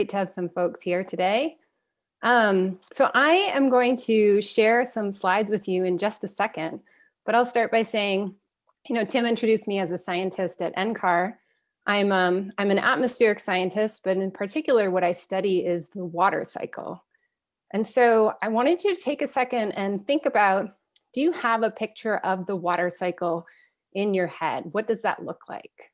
great to have some folks here today. Um, so I am going to share some slides with you in just a second, but I'll start by saying, you know, Tim introduced me as a scientist at NCAR. I'm, um, I'm an atmospheric scientist, but in particular, what I study is the water cycle. And so I wanted you to take a second and think about, do you have a picture of the water cycle in your head? What does that look like?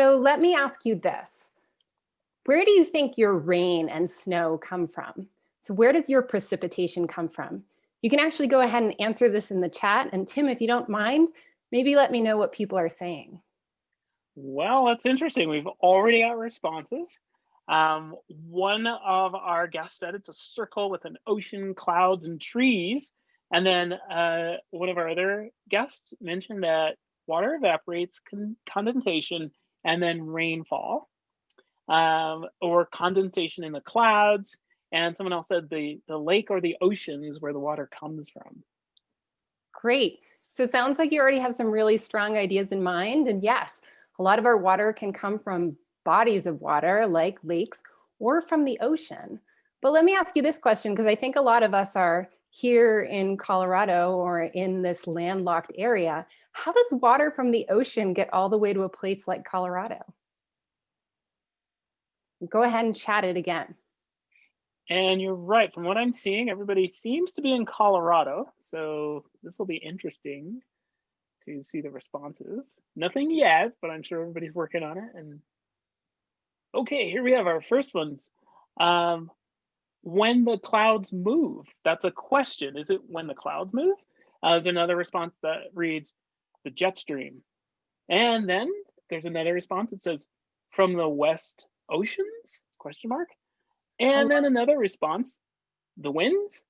So let me ask you this. Where do you think your rain and snow come from? So where does your precipitation come from? You can actually go ahead and answer this in the chat. And Tim, if you don't mind, maybe let me know what people are saying. Well, that's interesting. We've already got responses. Um, one of our guests said it's a circle with an ocean, clouds, and trees. And then uh, one of our other guests mentioned that water evaporates, con condensation, and then rainfall um, or condensation in the clouds. And someone else said the, the lake or the ocean is where the water comes from. Great. So it sounds like you already have some really strong ideas in mind. And yes, a lot of our water can come from bodies of water like lakes or from the ocean. But let me ask you this question, because I think a lot of us are here in Colorado or in this landlocked area, how does water from the ocean get all the way to a place like Colorado? Go ahead and chat it again. And you're right, from what I'm seeing, everybody seems to be in Colorado. So this will be interesting to see the responses. Nothing yet, but I'm sure everybody's working on it. And okay, here we have our first ones. Um, when the clouds move? That's a question. Is it when the clouds move? Uh, there's another response that reads the jet stream. And then there's another response that says from the west oceans question mark. And then another response, the winds.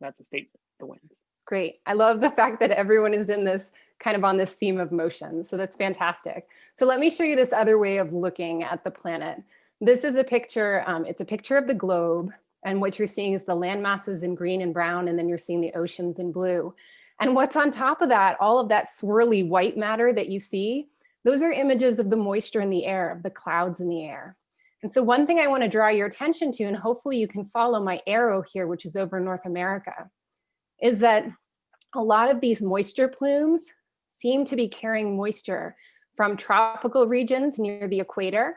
That's a statement, the winds. Great. I love the fact that everyone is in this kind of on this theme of motion. So that's fantastic. So let me show you this other way of looking at the planet. This is a picture, um, it's a picture of the globe and what you're seeing is the land masses in green and brown, and then you're seeing the oceans in blue. And what's on top of that, all of that swirly white matter that you see, those are images of the moisture in the air, of the clouds in the air. And so one thing I wanna draw your attention to, and hopefully you can follow my arrow here, which is over North America, is that a lot of these moisture plumes seem to be carrying moisture from tropical regions near the equator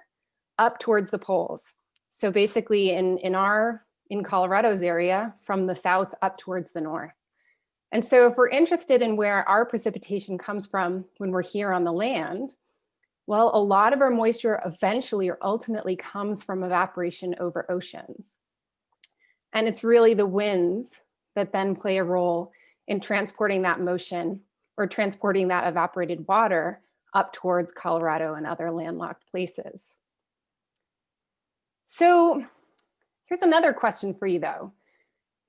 up towards the poles. So basically in, in our in Colorado's area from the south up towards the north. And so if we're interested in where our precipitation comes from when we're here on the land, well, a lot of our moisture eventually or ultimately comes from evaporation over oceans. And it's really the winds that then play a role in transporting that motion or transporting that evaporated water up towards Colorado and other landlocked places. So Here's another question for you though.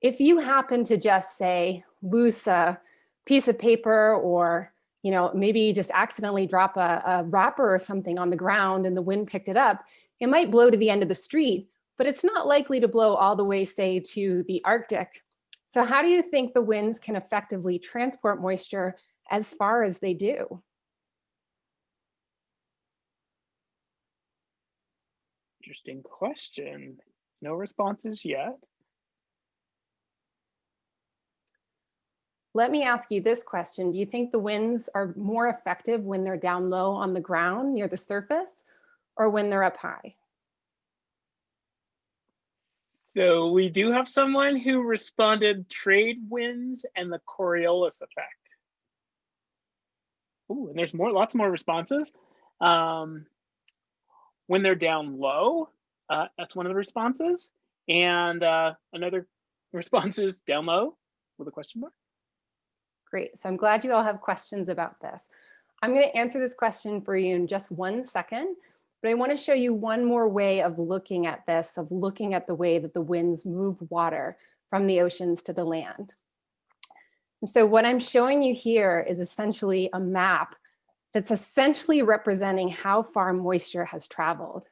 If you happen to just say lose a piece of paper or you know, maybe just accidentally drop a, a wrapper or something on the ground and the wind picked it up, it might blow to the end of the street, but it's not likely to blow all the way, say, to the Arctic. So how do you think the winds can effectively transport moisture as far as they do? Interesting question. No responses yet. Let me ask you this question. Do you think the winds are more effective when they're down low on the ground near the surface or when they're up high? So we do have someone who responded trade winds and the Coriolis effect. Ooh, and there's more, lots more responses. Um, when they're down low, uh, that's one of the responses. And uh, another response is down low with a question mark. Great. So I'm glad you all have questions about this. I'm going to answer this question for you in just one second, but I want to show you one more way of looking at this, of looking at the way that the winds move water from the oceans to the land. And so what I'm showing you here is essentially a map that's essentially representing how far moisture has traveled.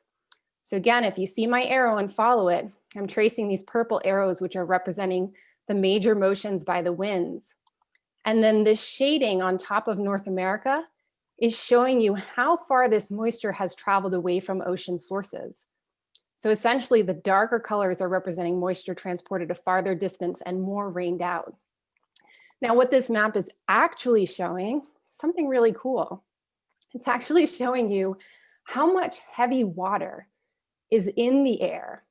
So again, if you see my arrow and follow it, I'm tracing these purple arrows, which are representing the major motions by the winds. And then this shading on top of North America is showing you how far this moisture has traveled away from ocean sources. So essentially the darker colors are representing moisture transported a farther distance and more rained out. Now what this map is actually showing, something really cool. It's actually showing you how much heavy water is in the air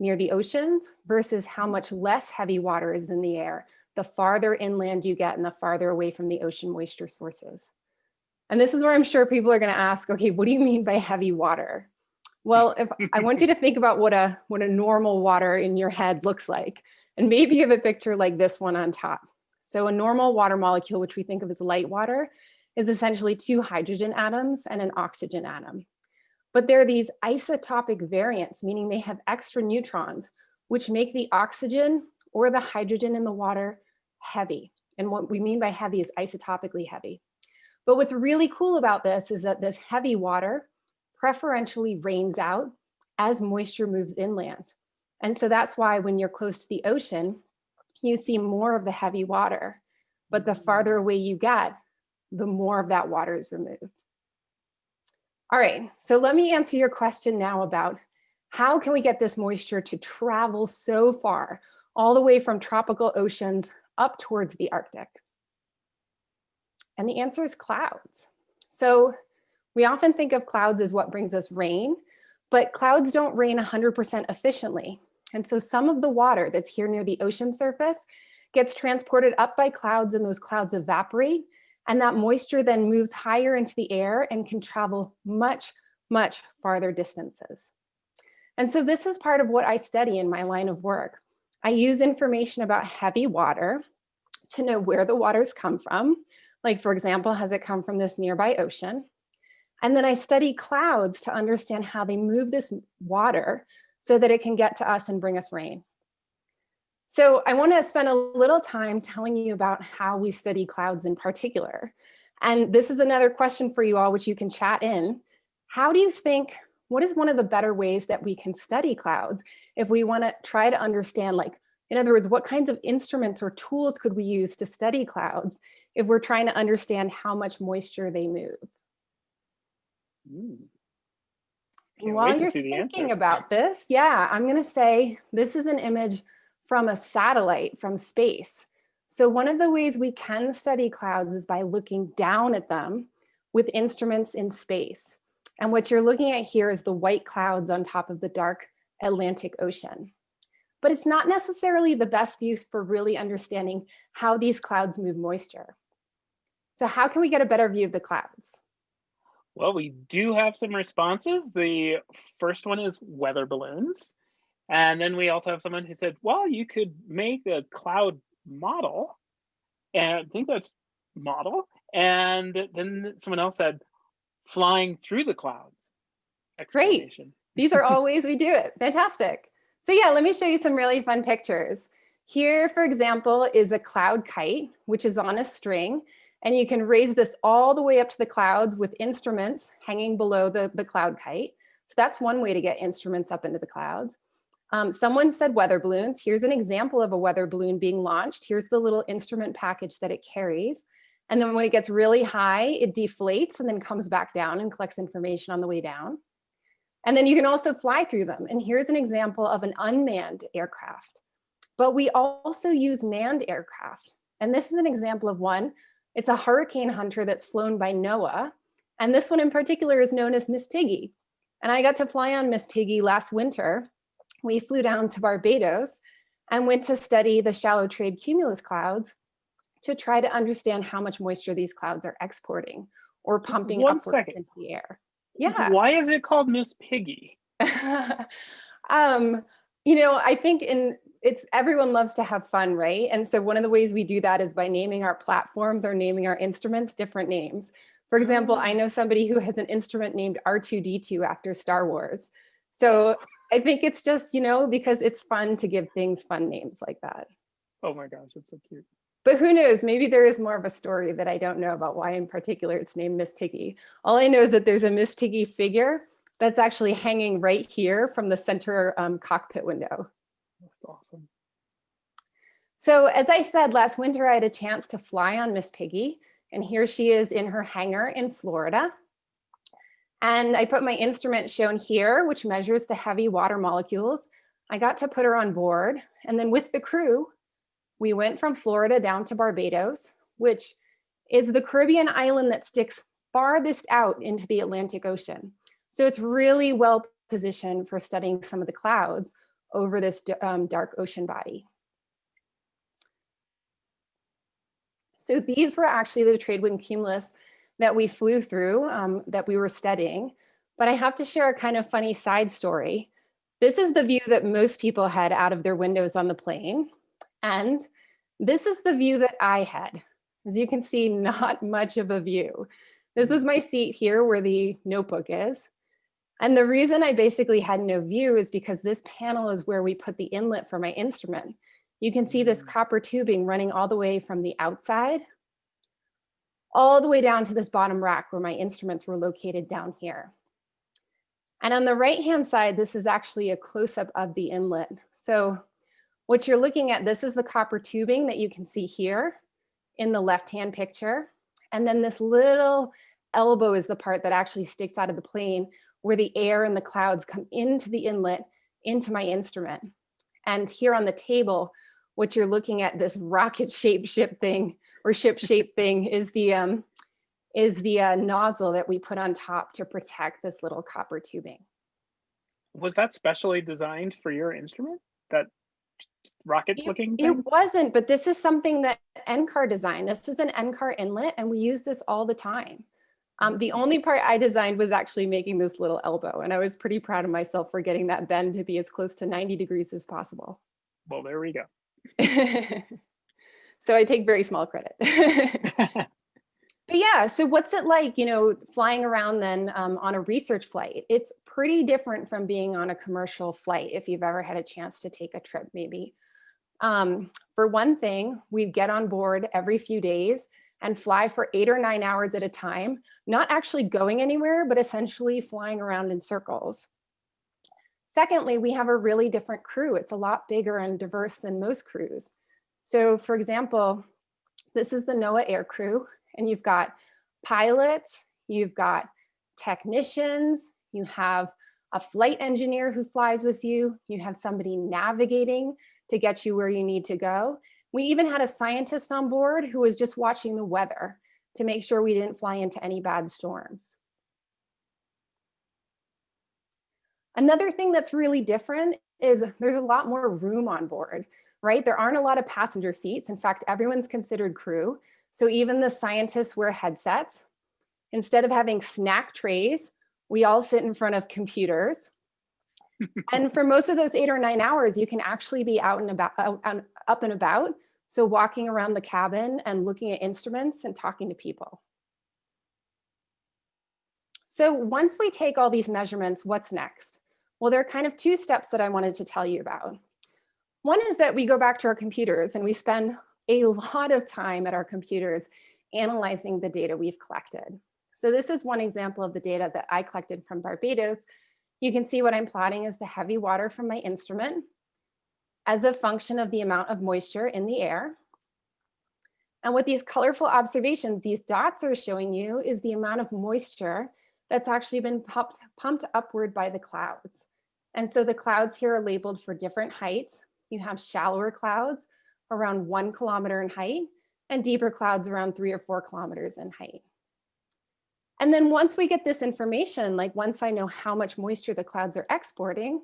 near the oceans versus how much less heavy water is in the air the farther inland you get and the farther away from the ocean moisture sources. And this is where I'm sure people are gonna ask, okay, what do you mean by heavy water? Well, if I want you to think about what a, what a normal water in your head looks like, and maybe you have a picture like this one on top. So a normal water molecule, which we think of as light water, is essentially two hydrogen atoms and an oxygen atom. But they're these isotopic variants, meaning they have extra neutrons, which make the oxygen or the hydrogen in the water heavy. And what we mean by heavy is isotopically heavy. But what's really cool about this is that this heavy water preferentially rains out as moisture moves inland. And so that's why when you're close to the ocean, you see more of the heavy water. But the mm-hmm. farther away you get, the more of that water is removed. All right, so let me answer your question now about how can we get this moisture to travel so far, all the way from tropical oceans up towards the Arctic? And the answer is clouds. So we often think of clouds as what brings us rain, but clouds don't rain 100% efficiently. And so some of the water that's here near the ocean surface gets transported up by clouds and those clouds evaporate and that moisture then moves higher into the air and can travel much, much farther distances. And so this is part of what I study in my line of work. I use information about heavy water to know where the waters come from. Like for example, has it come from this nearby ocean? And then I study clouds to understand how they move this water so that it can get to us and bring us rain. So I want to spend a little time telling you about how we study clouds in particular. And this is another question for you all, which you can chat in. How do you think, what is one of the better ways that we can study clouds if we want to try to understand like, in other words, what kinds of instruments or tools could we use to study clouds if we're trying to understand how much moisture they move? Mm. While you're thinking about this, yeah, I'm going to say this is an image from a satellite from space. So one of the ways we can study clouds is by looking down at them with instruments in space. And what you're looking at here is the white clouds on top of the dark Atlantic Ocean. But it's not necessarily the best use for really understanding how these clouds move moisture. So how can we get a better view of the clouds? Well, we do have some responses. The first one is weather balloons. And then we also have someone who said, well, you could make a cloud model and I think that's model. And then someone else said, flying through the clouds. Great. These are all ways we do it. Fantastic. So yeah, let me show you some really fun pictures. Here, for example, is a cloud kite, which is on a string. And you can raise this all the way up to the clouds with instruments hanging below the, the cloud kite. So that's one way to get instruments up into the clouds. Um, someone said weather balloons. Here's an example of a weather balloon being launched. Here's the little instrument package that it carries. And then when it gets really high, it deflates and then comes back down and collects information on the way down. And then you can also fly through them. And here's an example of an unmanned aircraft. But we also use manned aircraft. And this is an example of one. It's a hurricane hunter that's flown by NOAA. And this one in particular is known as Miss Piggy. And I got to fly on Miss Piggy last winter we flew down to Barbados and went to study the shallow trade cumulus clouds to try to understand how much moisture these clouds are exporting or pumping One upwards second. into the air. Yeah. Why is it called Miss Piggy? um, you know, I think in it's everyone loves to have fun, right? And so one of the ways we do that is by naming our platforms or naming our instruments different names. For example, I know somebody who has an instrument named R2D2 after Star Wars. So I think it's just, you know, because it's fun to give things fun names like that. Oh my gosh, it's so cute. But who knows, maybe there is more of a story that I don't know about why in particular it's named Miss Piggy. All I know is that there's a Miss Piggy figure that's actually hanging right here from the center um, cockpit window. That's awesome. So as I said, last winter I had a chance to fly on Miss Piggy, and here she is in her hangar in Florida. And I put my instrument shown here, which measures the heavy water molecules. I got to put her on board, and then with the crew, we went from Florida down to Barbados, which is the Caribbean island that sticks farthest out into the Atlantic Ocean. So it's really well positioned for studying some of the clouds over this um, dark ocean body. So these were actually the trade wind cumulus that we flew through um, that we were studying. But I have to share a kind of funny side story. This is the view that most people had out of their windows on the plane. And this is the view that I had. As you can see, not much of a view. This was my seat here where the notebook is. And the reason I basically had no view is because this panel is where we put the inlet for my instrument. You can see this mm. copper tubing running all the way from the outside, all the way down to this bottom rack where my instruments were located down here. And on the right-hand side, this is actually a close-up of the inlet. So what you're looking at, this is the copper tubing that you can see here in the left-hand picture. And then this little elbow is the part that actually sticks out of the plane where the air and the clouds come into the inlet into my instrument. And here on the table, what you're looking at, this rocket shaped ship thing or ship shape thing is the um, is the uh, nozzle that we put on top to protect this little copper tubing. Was that specially designed for your instrument? That rocket looking it, it, wasn't, but this is something that NCAR designed. This is an NCAR inlet and we use this all the time. Um, the only part I designed was actually making this little elbow, and I was pretty proud of myself for getting that bend to be as close to 90 degrees as possible. Well, there we go. so I take very small credit. but yeah, so what's it like, you know, flying around then um, on a research flight? It's pretty different from being on a commercial flight if you've ever had a chance to take a trip maybe. Um, for one thing, we'd get on board every few days and fly for eight or nine hours at a time, not actually going anywhere, but essentially flying around in circles. Secondly, we have a really different crew. It's a lot bigger and diverse than most crews. So for example, this is the NOAA air crew, and you've got pilots, you've got technicians, you have a flight engineer who flies with you, you have somebody navigating to get you where you need to go, we even had a scientist on board who was just watching the weather to make sure we didn't fly into any bad storms. Another thing that's really different is there's a lot more room on board, right? There aren't a lot of passenger seats. In fact, everyone's considered crew. So even the scientists wear headsets. Instead of having snack trays, we all sit in front of computers. and for most of those eight or nine hours, you can actually be out and about, out, up and about so walking around the cabin and looking at instruments and talking to people. So once we take all these measurements, what's next? Well, there are kind of two steps that I wanted to tell you about. One is that we go back to our computers and we spend a lot of time at our computers analyzing the data we've collected. So this is one example of the data that I collected from Barbados. You can see what I'm plotting is the heavy water from my instrument as a function of the amount of moisture in the air. And with these colorful observations, these dots are showing you is the amount of moisture that's actually been pumped, pumped upward by the clouds. And so the clouds here are labeled for different heights. You have shallower clouds around one kilometer in height and deeper clouds around three or four kilometers in height. And then once we get this information, like once I know how much moisture the clouds are exporting,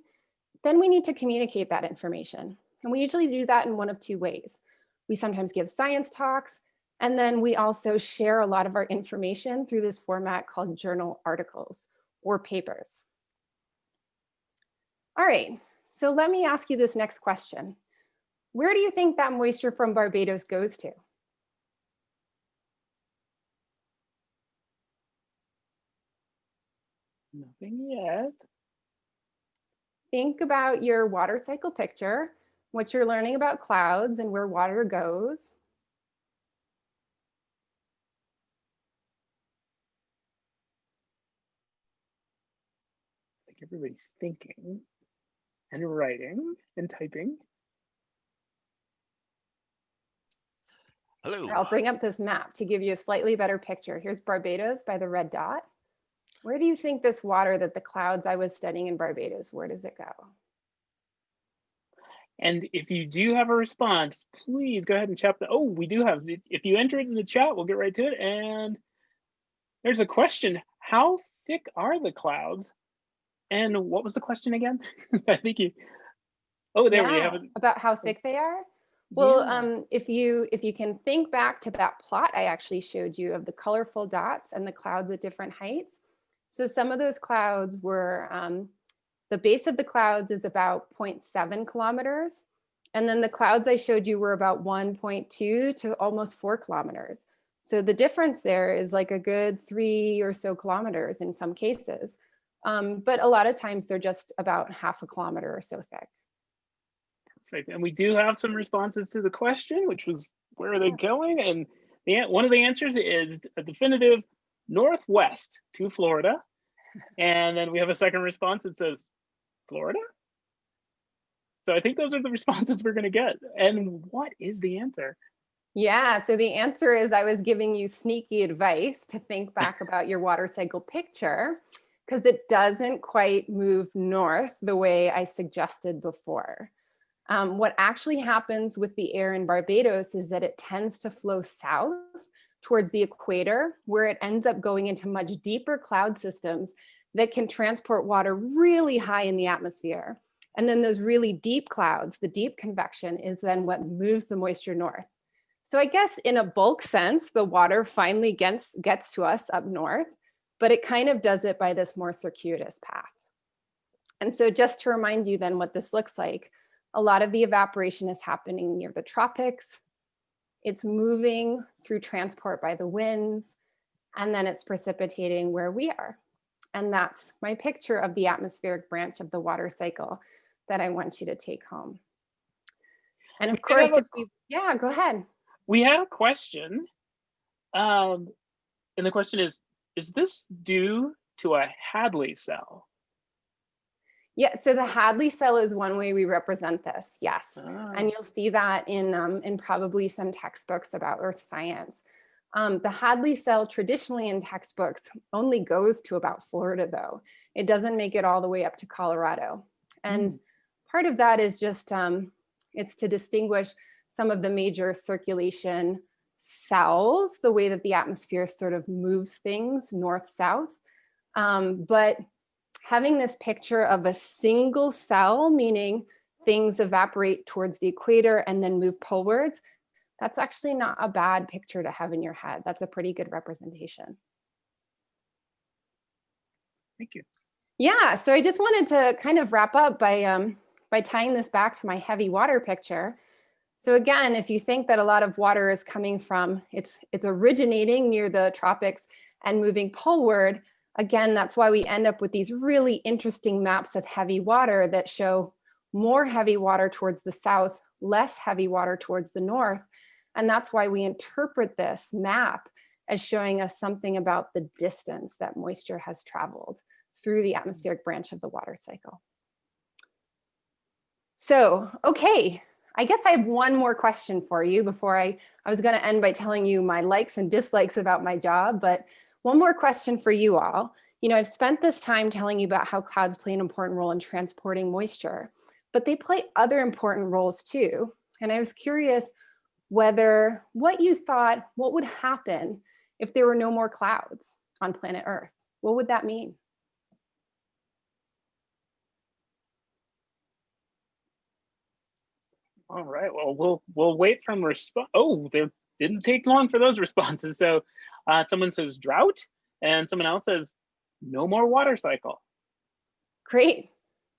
then we need to communicate that information. And we usually do that in one of two ways. We sometimes give science talks, and then we also share a lot of our information through this format called journal articles or papers. All right, so let me ask you this next question. Where do you think that moisture from Barbados goes to? Nothing yet think about your water cycle picture, what you're learning about clouds and where water goes. I think everybody's thinking and writing and typing. Hello. I'll bring up this map to give you a slightly better picture. Here's Barbados by the red dot. Where do you think this water that the clouds I was studying in Barbados, where does it go? And if you do have a response, please go ahead and chat the, oh, we do have, if you enter it in the chat, we'll get right to it. And there's a question, how thick are the clouds? And what was the question again? I think you, oh, there we have it. About how thick they are? Well, Yeah. um, if you if you can think back to that plot I actually showed you of the colorful dots and the clouds at different heights. So some of those clouds were, um, the base of the clouds is about 0.7 kilometers. And then the clouds I showed you were about 1.2 to almost four kilometers. So the difference there is like a good three or so kilometers in some cases. Um, but a lot of times they're just about half a kilometer or so thick. Perfect. And we do have some responses to the question, which was where are they going? And the, one of the answers is a definitive northwest to Florida. And then we have a second response that says Florida. So I think those are the responses we're going to get. And what is the answer? Yeah, so the answer is I was giving you sneaky advice to think back about your water cycle picture because it doesn't quite move north the way I suggested before. Um, what actually happens with the air in Barbados is that it tends to flow south towards the equator where it ends up going into much deeper cloud systems that can transport water really high in the atmosphere. And then those really deep clouds, the deep convection is then what moves the moisture north. So I guess in a bulk sense, the water finally gets, gets to us up north, but it kind of does it by this more circuitous path. And so just to remind you then what this looks like, a lot of the evaporation is happening near the tropics. It's moving through transport by the winds, and then it's precipitating where we are. And that's my picture of the atmospheric branch of the water cycle that I want you to take home. And of We course, if you, yeah, go ahead. We had a question. Um, and the question is, is this due to a Hadley cell? Yeah, so the Hadley cell is one way we represent this, yes. Ah, And you'll see that in, um, in probably some textbooks about earth science. Um, the Hadley cell traditionally in textbooks only goes to about Florida though. It doesn't make it all the way up to Colorado. And part of that is just, um, it's to distinguish some of the major circulation cells, the way that the atmosphere sort of moves things north-south. Um, but having this picture of a single cell, meaning things evaporate towards the equator and then move polewards, that's actually not a bad picture to have in your head. That's a pretty good representation. thank you. Yeah, so I just wanted to kind of wrap up by, um, by tying this back to my heavy water picture. So again, if you think that a lot of water is coming from, it's, it's originating near the tropics and moving poleward, again, that's why we end up with these really interesting maps of heavy water that show more heavy water towards the south, less heavy water towards the north. And that's why we interpret this map as showing us something about the distance that moisture has traveled through the atmospheric branch of the water cycle. So, okay, I guess I have one more question for you before I, I was gonna end by telling you my likes and dislikes about my job, but one more question for you all. You know, I've spent this time telling you about how clouds play an important role in transporting moisture, but they play other important roles too. And I was curious whether what you thought, what would happen if there were no more clouds on planet Earth? What would that mean? All right. Well, we'll we'll wait from response. Oh, they didn't take long for those responses. So, uh, someone says drought, and someone else says no more water cycle. Great.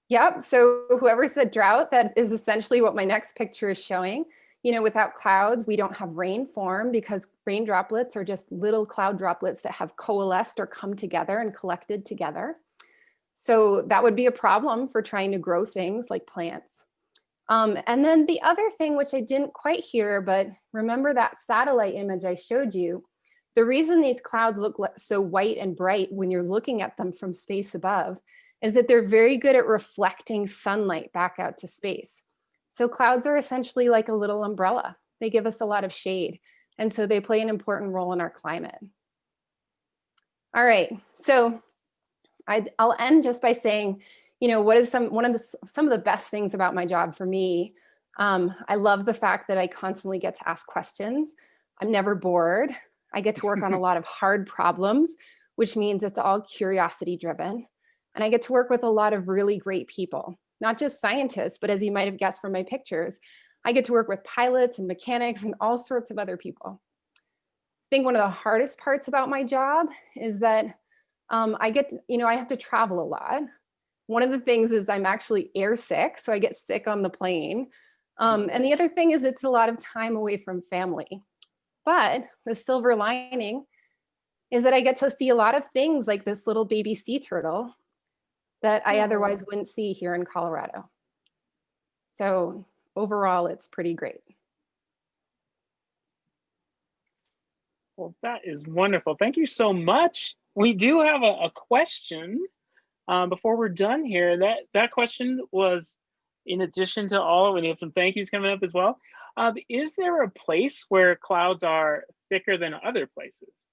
Yep. So whoever said drought, that is essentially what my next picture is showing. You know, without clouds, we don't have rain form because rain droplets are just little cloud droplets that have coalesced or come together and collected together. So that would be a problem for trying to grow things like plants. Um, and then the other thing, which I didn't quite hear, but remember that satellite image I showed you, the reason these clouds look so white and bright when you're looking at them from space above is that they're very good at reflecting sunlight back out to space. So clouds are essentially like a little umbrella. They give us a lot of shade. And so they play an important role in our climate. All right, so i will end just by saying, you know, what is some one of the some of the best things about my job for me? Um, I love the fact that I constantly get to ask questions. I'm never bored. I get to work on a lot of hard problems, which means it's all curiosity driven. And I get to work with a lot of really great people, not just scientists, but as you might have guessed from my pictures, I get to work with pilots and mechanics and all sorts of other people. I think one of the hardest parts about my job is that um, I get, to, you know, I have to travel a lot. One of the things is I'm actually air sick, so I get sick on the plane. Um, and the other thing is it's a lot of time away from family. But the silver lining is that I get to see a lot of things like this little baby sea turtle that I otherwise wouldn't see here in Colorado. So overall, it's pretty great. Well, that is wonderful. Thank you so much. We do have a, a question um, before we're done here. That that question was in addition to all, we have some thank yous coming up as well. Um, is there a place where clouds are thicker than other places?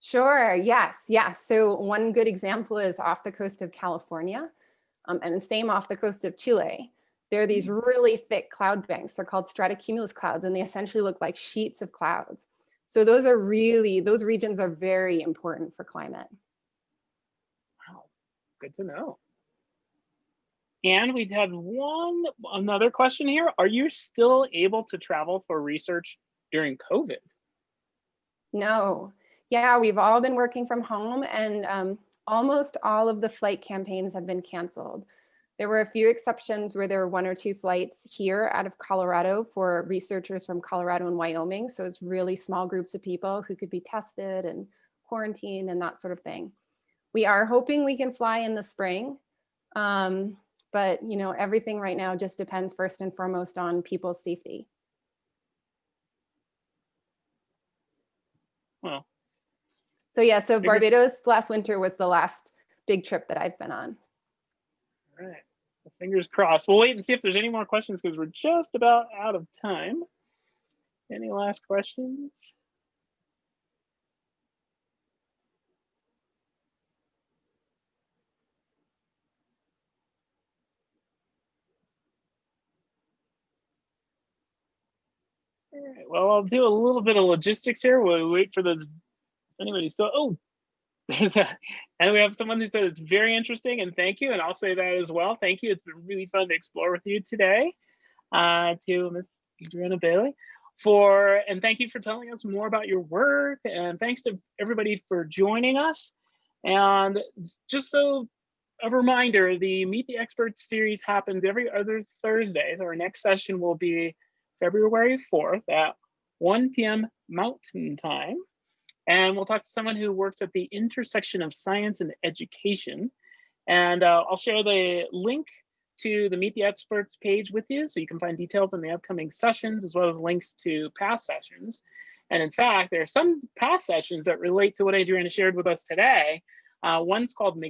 Sure, yes, yes. So one good example is off the coast of California um, and the same off the coast of Chile. There are these mm. really thick cloud banks. They're called stratocumulus clouds and they essentially look like sheets of clouds. So those are really, those regions are very important for climate. Good to know. And we had one, another question here. Are you still able to travel for research during COVID? No, yeah, we've all been working from home and um, almost all of the flight campaigns have been canceled. There were a few exceptions where there were one or two flights here out of Colorado for researchers from Colorado and Wyoming. So it's really small groups of people who could be tested and quarantined and that sort of thing. We are hoping we can fly in the spring. Um, but you know, everything right now just depends first and foremost on people's safety. Well, so yeah, so Barbados last winter was the last big trip that I've been on. All right, well, fingers crossed. We'll wait and see if there's any more questions because we're just about out of time. Any last questions? Right, well, I'll do a little bit of logistics here. We'll wait for the anybody still, oh, and we have someone who said it's very interesting and thank you. And I'll say that as well. Thank you. It's been really fun to explore with you today uh, to Ms. Adriana Bailey for, and thank you for telling us more about your work. And thanks to everybody for joining us. And just so a reminder, the Meet the Experts series happens every other Thursday. So our next session will be February 4th at 1 p.m. Mountain Time. And we'll talk to someone who works at the intersection of science and education. And uh, I'll share the link to the Meet the Experts page with you so you can find details on the upcoming sessions as well as links to past sessions. And in fact, there are some past sessions that relate to what Adriana shared with us today. Uh, one's called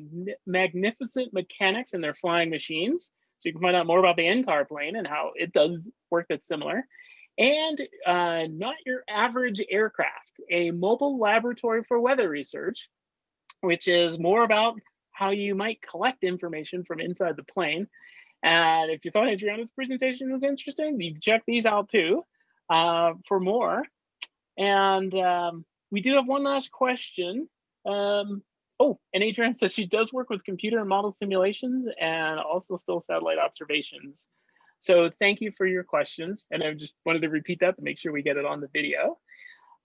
Magnificent Mechanics and their Flying Machines. So you can find out more about the NCAR plane and how it does work that's similar and uh, not your average aircraft, a mobile laboratory for weather research, which is more about how you might collect information from inside the plane. And if you thought Adriana's presentation was interesting, you can check these out too uh, for more. And um, we do have one last question. Um, oh, and Adriana says she does work with computer and model simulations and also still satellite observations. So thank you for your questions. And I just wanted to repeat that to make sure we get it on the video.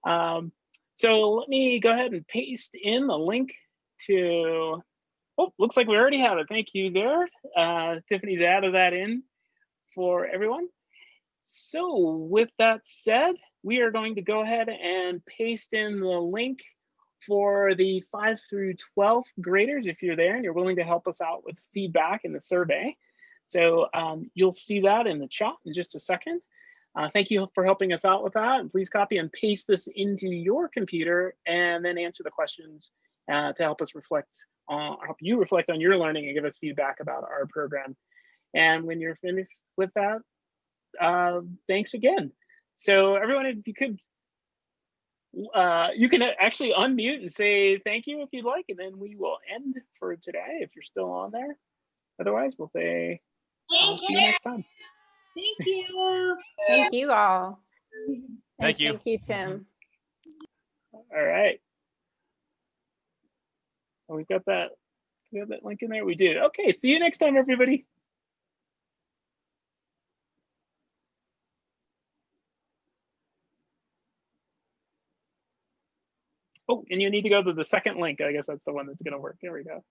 Um, so let me go ahead and paste in the link to, oh, looks like we already have it. Thank you there. Uh, Tiffany's added that in for everyone. So with that said, we are going to go ahead and paste in the link for the 5 through 12th graders if you're there and you're willing to help us out with feedback in the survey. So um, you'll see that in the chat in just a second. Uh, thank you for helping us out with that. And please copy and paste this into your computer and then answer the questions uh, to help us reflect on, help you reflect on your learning and give us feedback about our program. And when you're finished with that, uh, thanks again. So everyone, if you could, uh, you can actually unmute and say thank you if you'd like, and then we will end for today if you're still on there. Otherwise, we'll say I'll Thank see you you. next time. Thank you. Thank you all. Thank And you. Thank you, Tim. All right. Oh, we've got that, we have that link in there. We did. Okay, see you next time, everybody. Oh, and you need to go to the second link. I guess that's the one that's going to work. There we go.